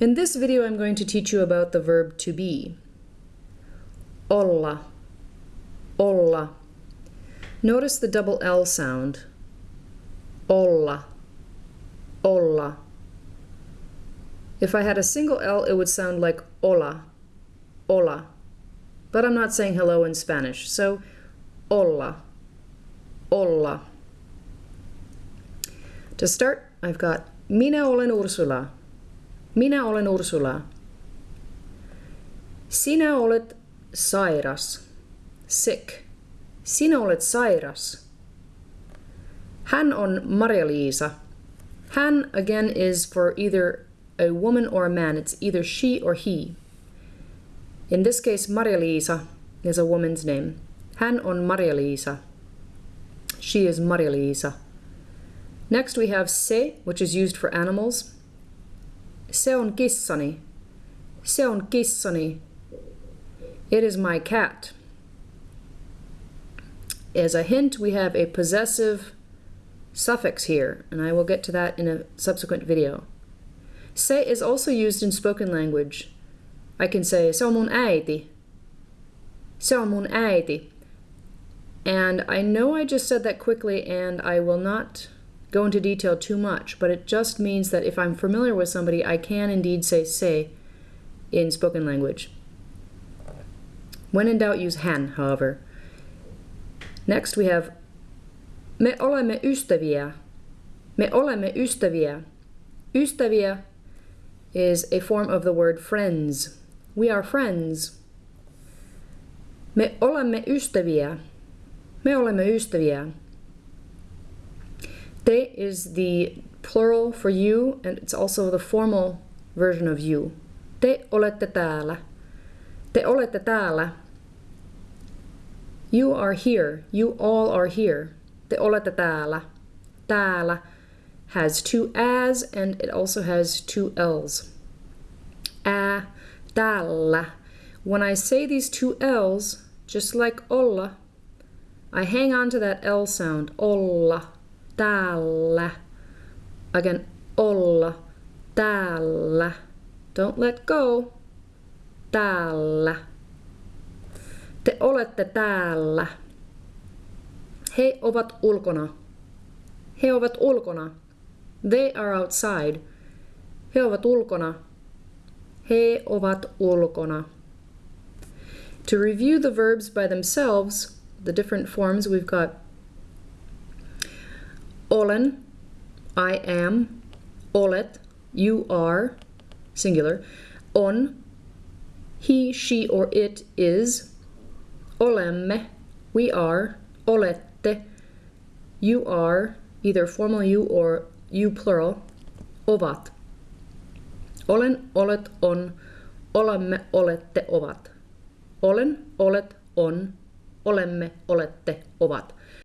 In this video I'm going to teach you about the verb to be. Olla, olla. Notice the double L sound. Olla, olla. If I had a single L it would sound like hola, hola. But I'm not saying hello in Spanish, so hola. Hola. To start, I've got Minä olen Ursula. Minä olen Ursula. Sinä olet sairas. Sick. Sinä olet sairas. Hän on Maria-Liisa. Hän again is for either a woman or a man. It's either she or he. In this case, Maria-Liisa is a woman's name. Hän on Maria-Liisa. She is Maria-Liisa. Next we have se, which is used for animals. Se on kissani. Se on kissani. It is my cat. As a hint, we have a possessive suffix here, and I will get to that in a subsequent video. Se is also used in spoken language. I can say, se on mun äiti. Se on mun äiti. And I know I just said that quickly, and I will not go into detail too much, but it just means that if I'm familiar with somebody, I can indeed say se in spoken language. When in doubt, use hän, however. Next we have Me olemme ystäviä. Me olemme ystäviä. Ystäviä is a form of the word friends. We are friends. Me olemme ystäviä. Me olemme ystäviä. Te is the plural for you, and it's also the formal version of you. Te olette täällä. Te olette täällä. You are here. You all are here. Te olette täällä. Täällä has two as and it also has two l's. Ä, täällä. When I say these two l's, just like olla, I hang on to that l sound. Olla täällä. Again, olla, täällä. Don't let go. Täällä. Te olette täällä. He ovat ulkona. He ovat ulkona. They are outside. He ovat ulkona. He ovat ulkona. To review the verbs by themselves, the different forms, we've got olen, I am, olet, you are, singular, on, he, she, or it is, olemme, we are, olette, you are, either formal you or you plural, ovat. Olen, olet, on, olemme, olette, ovat. Olen, olet, on, olemme, olette, ovat.